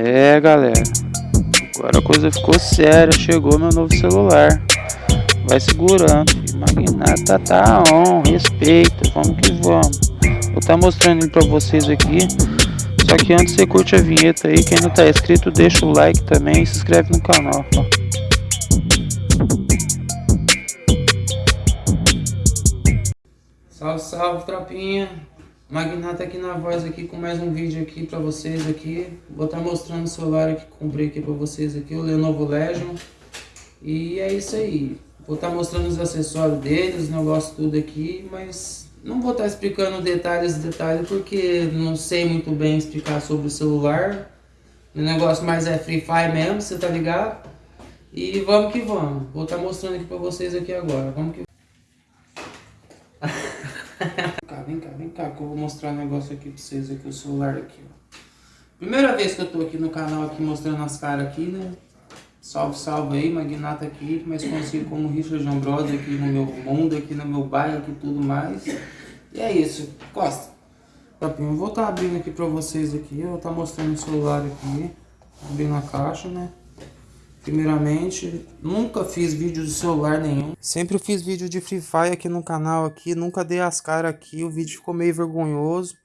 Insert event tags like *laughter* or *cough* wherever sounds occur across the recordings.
É, galera. Agora a coisa ficou séria. Chegou meu novo celular. Vai segurando. Magnata tá on. Respeita. Vamos que vamos. Vou tá mostrando ele pra vocês aqui. Só que antes você curte a vinheta aí. Quem não tá inscrito, deixa o like também e se inscreve no canal. Salve, salve, tropinha. Magnata aqui na voz aqui com mais um vídeo aqui pra vocês aqui. Vou estar tá mostrando o celular que comprei aqui pra vocês aqui, o Lenovo Legion. E é isso aí. Vou estar tá mostrando os acessórios deles, os negócios tudo aqui, mas não vou estar tá explicando detalhes detalhes porque não sei muito bem explicar sobre o celular. O negócio mais é Free Fire mesmo, você tá ligado? E vamos que vamos. Vou estar mostrando aqui pra vocês aqui agora. Vamos que vem cá, vem cá que eu vou mostrar um negócio aqui pra vocês aqui, o celular aqui, ó. Primeira vez que eu tô aqui no canal aqui mostrando as caras aqui, né? Salve, salve aí, Magnata aqui, mais conhecido como Richard Ambrose aqui no meu mundo, aqui no meu bairro, aqui tudo mais. E é isso, Costa. Eu vou estar tá abrindo aqui pra vocês aqui, eu vou tá mostrando o celular aqui, abrindo a caixa, né? Primeiramente, nunca fiz vídeo de celular nenhum. Sempre fiz vídeo de Free Fire aqui no canal aqui, nunca dei as caras aqui. O vídeo ficou meio vergonhoso,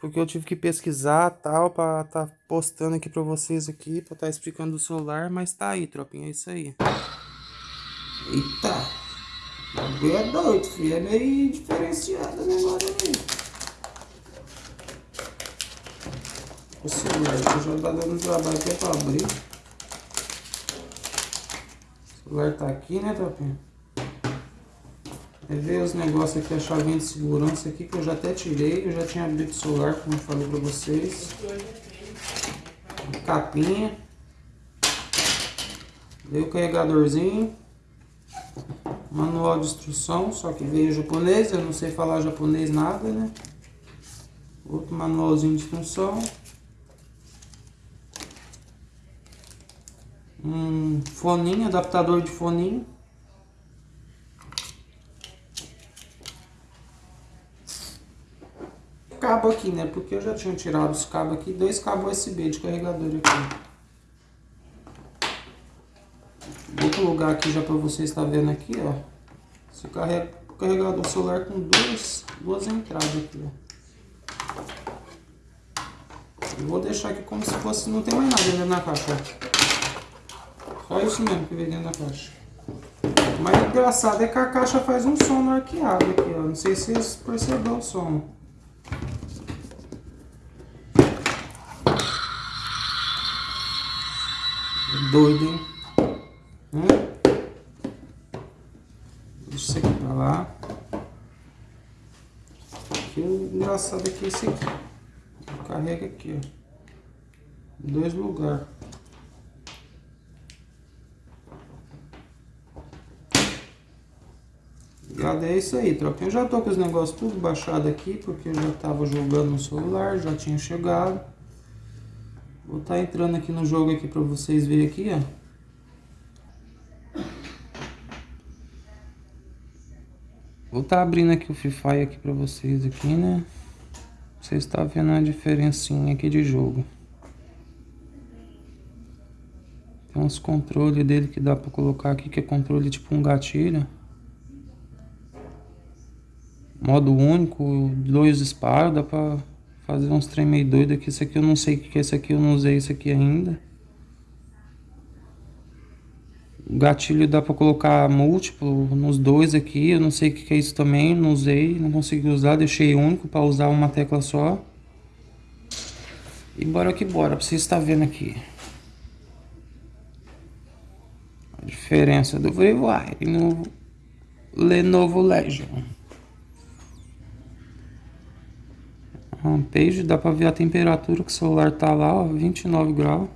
porque eu tive que pesquisar tal para tá postando aqui para vocês aqui, para tá explicando o celular, mas tá aí, tropinha, é isso aí. Eita. O é doido, filho, é meio diferenciado o negócio aí. O celular já tá dando trabalho aqui pra abrir. Celular tá aqui, né, tropinha? É ver os negócios aqui, a chavinha de segurança aqui, que eu já até tirei. Eu já tinha abrido o celular, como eu falei pra vocês. Capinha. Veio o carregadorzinho. Manual de instrução, só que veio japonês. Eu não sei falar japonês nada, né? Outro manualzinho de instrução. Um foninho, adaptador de foninho. Cabo aqui, né? Porque eu já tinha tirado os cabos aqui, dois cabos USB de carregador aqui. Outro lugar aqui já para vocês estar vendo aqui, ó. O carregador celular com duas, duas entradas aqui, ó. Eu vou deixar aqui como se fosse, não tem mais nada dentro da caixa, Só isso mesmo que vem dentro da caixa. Mas engraçado é que a caixa faz um som arqueado aqui, ó. Não sei se vocês perceberam o som. Doido, hein? Hum? Isso aqui pra lá. Aqui, o engraçado é que esse aqui. Carrega aqui, ó. Dois lugares. Ligado? É isso aí, troca. Eu já tô com os negócios tudo baixado aqui, porque eu já tava jogando no celular, já tinha chegado. Vou estar tá entrando aqui no jogo aqui pra vocês verem aqui, ó. Vou estar tá abrindo aqui o Free Fire aqui pra vocês aqui, né? Vocês estão tá vendo a diferencinha aqui de jogo. Tem uns controles dele que dá pra colocar aqui, que é controle tipo um gatilho modo único, dois disparos, dá pra fazer uns trem meio doido aqui. Esse aqui eu não sei o que é esse aqui, eu não usei esse aqui ainda. O gatilho dá pra colocar múltiplo nos dois aqui, eu não sei o que é isso também, não usei, não consegui usar, deixei único pra usar uma tecla só. E bora que bora, pra vocês estar vendo aqui. A diferença do VivoWire no Lenovo Legion. Homepage, dá pra ver a temperatura que o celular tá lá, ó, 29 graus.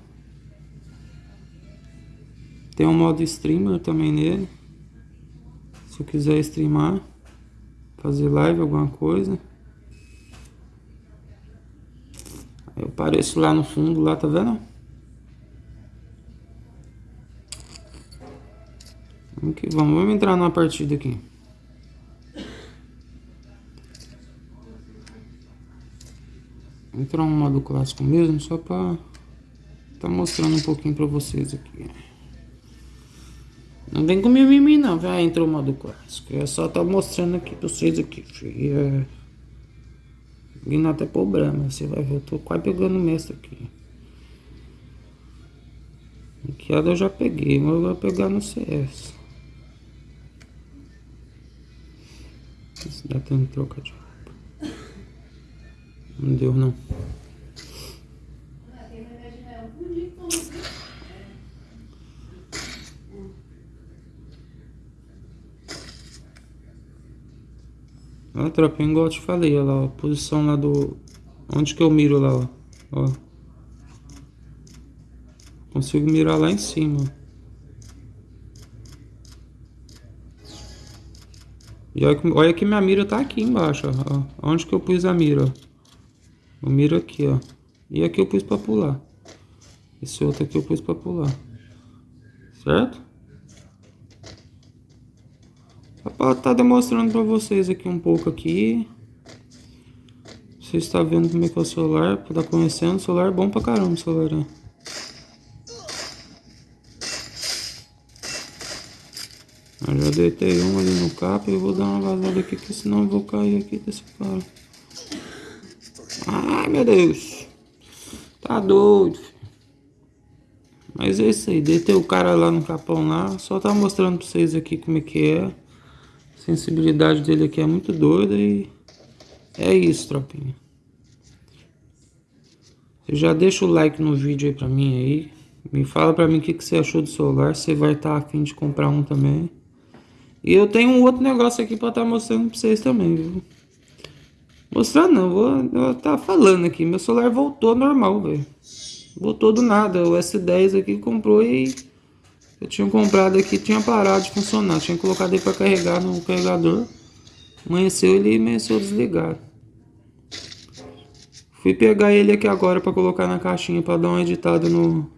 Tem um modo streamer também nele. Se eu quiser streamar, fazer live, alguma coisa. Eu apareço lá no fundo, lá, tá vendo? Que vamos, vamos entrar numa partida aqui. Entrar um modo clássico mesmo, só pra, tá mostrando um pouquinho pra vocês aqui. Não vem com mimimi não, vai entrou o modo clássico. É só tá mostrando aqui pra vocês aqui, filho. É... Vindo até problema, você vai ver, eu tô quase pegando o mestre aqui. Enqueada eu já peguei, mas eu vou pegar no CS. Se dá tempo de trocar de. Não deu não. Ó, tropinha, igual eu te falei, olha lá, a posição lá do... Onde que eu miro lá, ó. ó. Consigo mirar lá em cima. E olha que, olha que minha mira tá aqui embaixo, ó. Onde que eu pus a mira, ó. Eu miro aqui, ó. E aqui eu pus pra pular. Esse outro aqui eu pus pra pular. Certo? Estar tá demonstrando pra vocês aqui um pouco aqui. Você está vendo como é que é o celular, tá conhecendo. O celular é bom pra caramba, o celular, né? Eu já deitei um ali no capa e vou dar uma vazada aqui, que senão eu vou cair aqui desse cara. Ai, meu Deus. Tá doido. Mas é isso aí, deitei o cara lá no capão lá. Só tá mostrando pra vocês aqui como é que é. A sensibilidade dele aqui é muito doida e... É isso, tropinha. Você já deixa o like no vídeo aí pra mim aí. Me fala pra mim o que, que você achou do celular. Você vai estar tá afim de comprar um também. E eu tenho um outro negócio aqui pra estar tá mostrando pra vocês também, viu? Mostrando não, vou estar tá falando aqui. Meu celular voltou normal, velho. Voltou do nada. O S10 aqui comprou e... Eu tinha comprado aqui, tinha parado de funcionar. Tinha colocado ele pra carregar no carregador. Amanheceu, ele amanheceu desligado. Fui pegar ele aqui agora pra colocar na caixinha pra dar uma editada no...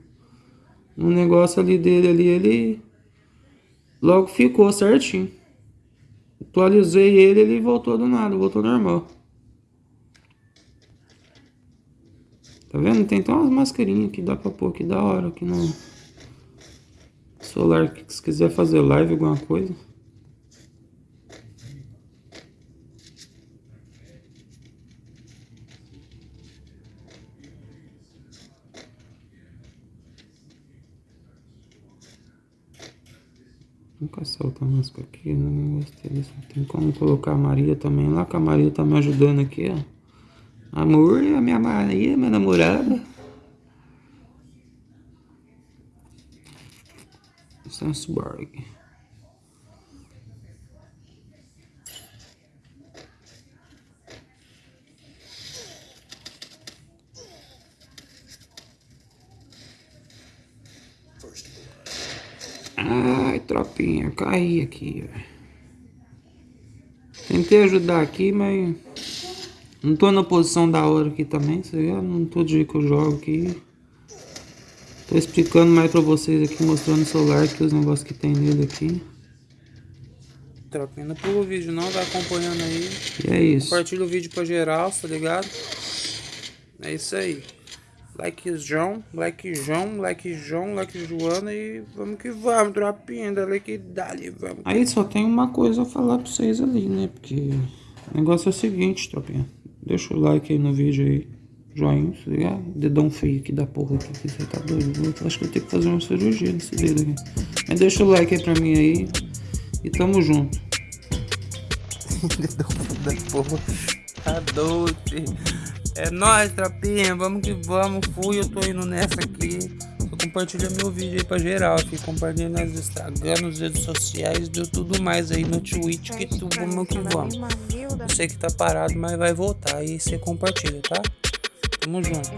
No negócio ali dele ali, ele Logo ficou certinho. Atualizei ele, ele voltou do nada, voltou normal. Tá vendo? Tem até umas mascarinhas que dá pra pôr aqui da hora aqui no celular. Se quiser fazer live, alguma coisa. Nunca solta a máscara aqui, não gostei disso. Tem como colocar a Maria também lá, que a Maria tá me ajudando aqui, ó. Amor, a minha Maria, minha namorada. Sandsborg. Ai, tropinha, caí aqui, Tentei ajudar aqui, mas não tô na posição da hora aqui também, você vê? Não todo dia que eu jogo aqui. Tô explicando mais pra vocês aqui, mostrando o celular aqui, os negócios que tem nele aqui. Tropinha, não pula o vídeo não, vai acompanhando aí. E é isso. Compartilha o vídeo pra geral, tá ligado? É isso aí. Like João, like João, like João, like Joana e vamos que vamos, tropinha, dali que dali, vamos. Aí só tem uma coisa a falar pra vocês ali, né? Porque o negócio é o seguinte, tropinha. Deixa o like aí no vídeo aí, joinha, tá ligado? Dedão feio aqui da porra aqui, que você tá doido. Acho que eu tenho que fazer uma cirurgia nesse dedo aqui. Mas deixa o like aí pra mim aí e tamo junto. *laughs* Dedão da porra, tá filho. É nóis, trapinha, vamos que vamos. Fui, eu tô indo nessa aqui. Compartilha meu vídeo aí pra geral. Aqui, compartilha nas Instagram, nas redes sociais, deu tudo mais aí no Twitch, que tu vamos que vamos. Eu sei que tá parado, mas vai voltar. Aí você compartilha, tá? Tamo junto.